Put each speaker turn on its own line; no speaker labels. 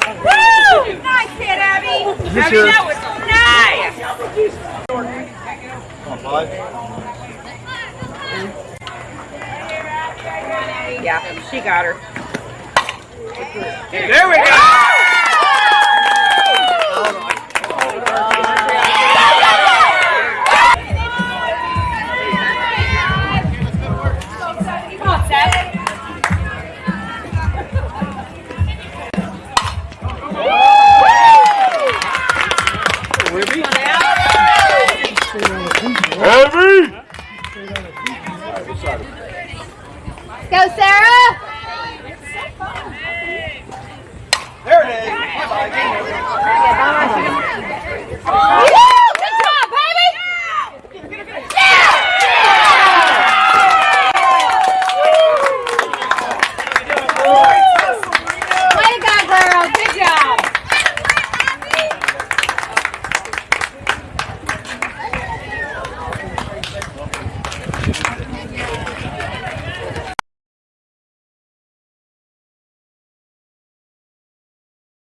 Nice hit, Abby. Abby,
your-
that was nice.
Come on, five.
Yeah, she got her.
There we go.
Heavy!
Go, Sarah!
There it is.
Yeah, Gracias.